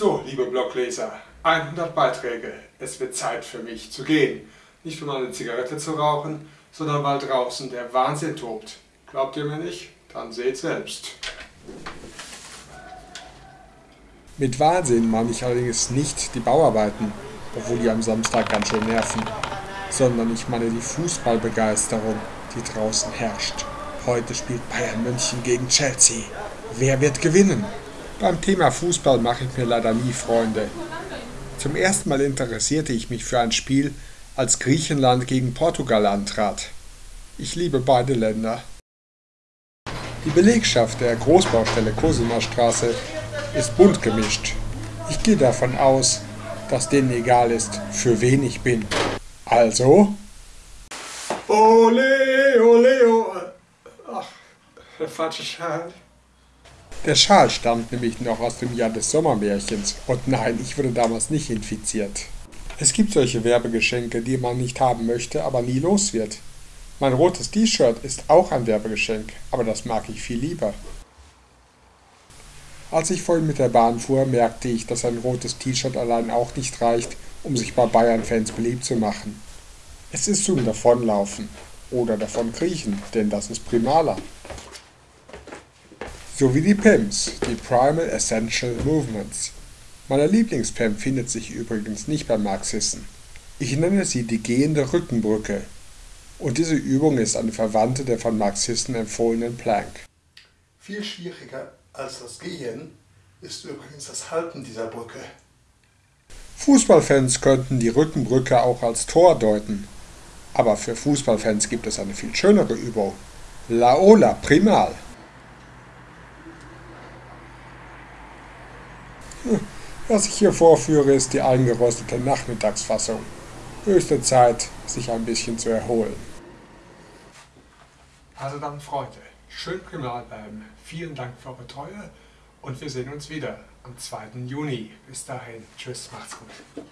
So, liebe Blogleser, 100 Beiträge. Es wird Zeit für mich zu gehen. Nicht um eine Zigarette zu rauchen, sondern weil draußen der Wahnsinn tobt. Glaubt ihr mir nicht? Dann seht selbst. Mit Wahnsinn meine ich allerdings nicht die Bauarbeiten, obwohl die am Samstag ganz schön nerven, sondern ich meine die Fußballbegeisterung, die draußen herrscht. Heute spielt Bayern München gegen Chelsea. Wer wird gewinnen? Beim Thema Fußball mache ich mir leider nie Freunde. Zum ersten Mal interessierte ich mich für ein Spiel, als Griechenland gegen Portugal antrat. Ich liebe beide Länder. Die Belegschaft der Großbaustelle Cosima Straße ist bunt gemischt. Ich gehe davon aus, dass denen egal ist, für wen ich bin. Also. Ole, ole, ole. Ach, der falsche Schal. Der Schal stammt nämlich noch aus dem Jahr des Sommermärchens. Und nein, ich wurde damals nicht infiziert. Es gibt solche Werbegeschenke, die man nicht haben möchte, aber nie los wird. Mein rotes T-Shirt ist auch ein Werbegeschenk, aber das mag ich viel lieber. Als ich vorhin mit der Bahn fuhr, merkte ich, dass ein rotes T-Shirt allein auch nicht reicht, um sich bei Bayern-Fans beliebt zu machen. Es ist zum Davonlaufen oder davon kriechen, denn das ist primaler. So wie die PEMs, die Primal Essential Movements. Meine Lieblings-PEM findet sich übrigens nicht bei Marxisten. Ich nenne sie die gehende Rückenbrücke. Und diese Übung ist eine Verwandte der von Marxisten empfohlenen Plank. Viel schwieriger als das Gehen ist übrigens das Halten dieser Brücke. Fußballfans könnten die Rückenbrücke auch als Tor deuten. Aber für Fußballfans gibt es eine viel schönere Übung. Laola Primal. Was ich hier vorführe, ist die eingerostete Nachmittagsfassung. Höchste Zeit, sich ein bisschen zu erholen. Also dann, Freunde, schön primal bleiben. Vielen Dank für eure Treue und wir sehen uns wieder am 2. Juni. Bis dahin, tschüss, macht's gut.